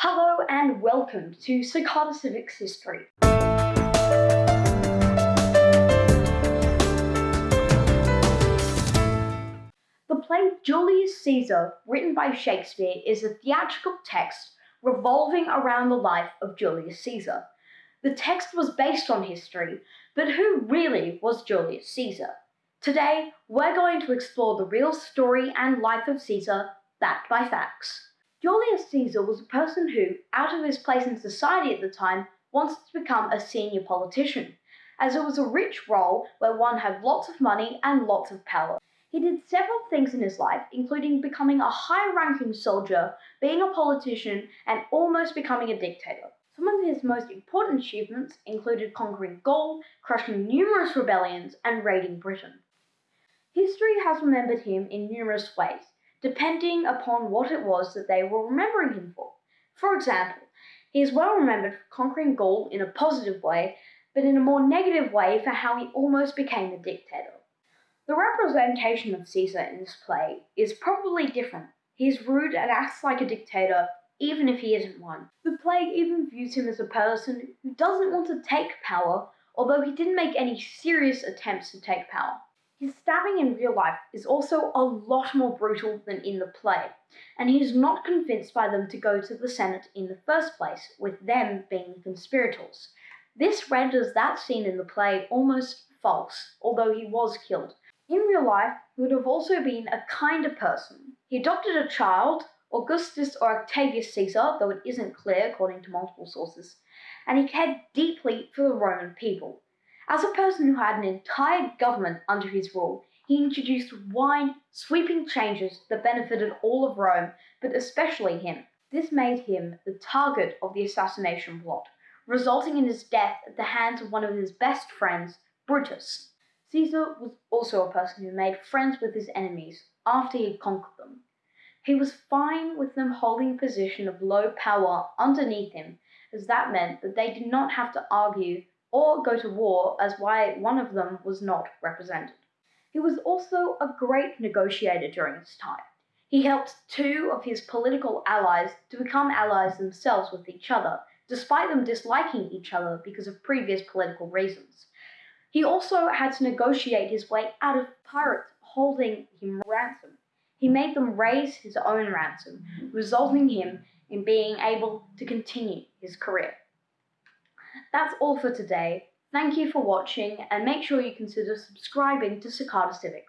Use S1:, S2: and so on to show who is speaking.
S1: Hello and welcome to Cicada Civics History. The play Julius Caesar, written by Shakespeare, is a theatrical text revolving around the life of Julius Caesar. The text was based on history, but who really was Julius Caesar? Today, we're going to explore the real story and life of Caesar, backed by facts. Julius Caesar was a person who, out of his place in society at the time, wanted to become a senior politician, as it was a rich role where one had lots of money and lots of power. He did several things in his life, including becoming a high ranking soldier, being a politician, and almost becoming a dictator. Some of his most important achievements included conquering Gaul, crushing numerous rebellions, and raiding Britain. History has remembered him in numerous ways, depending upon what it was that they were remembering him for. For example, he is well remembered for conquering Gaul in a positive way, but in a more negative way for how he almost became a dictator. The representation of Caesar in this play is probably different. He is rude and acts like a dictator, even if he isn't one. The play even views him as a person who doesn't want to take power, although he didn't make any serious attempts to take power. His stabbing in real life is also a lot more brutal than in the play, and he is not convinced by them to go to the Senate in the first place, with them being the conspirators. This renders that scene in the play almost false, although he was killed. In real life, he would have also been a kinder person. He adopted a child, Augustus or Octavius Caesar, though it isn't clear according to multiple sources, and he cared deeply for the Roman people. As a person who had an entire government under his rule, he introduced wide, sweeping changes that benefited all of Rome, but especially him. This made him the target of the assassination plot, resulting in his death at the hands of one of his best friends, Brutus. Caesar was also a person who made friends with his enemies after he had conquered them. He was fine with them holding a position of low power underneath him, as that meant that they did not have to argue or go to war as why one of them was not represented. He was also a great negotiator during his time. He helped two of his political allies to become allies themselves with each other, despite them disliking each other because of previous political reasons. He also had to negotiate his way out of pirates holding him ransom. He made them raise his own ransom, resulting him in being able to continue his career. That's all for today. Thank you for watching and make sure you consider subscribing to Cicada Civics.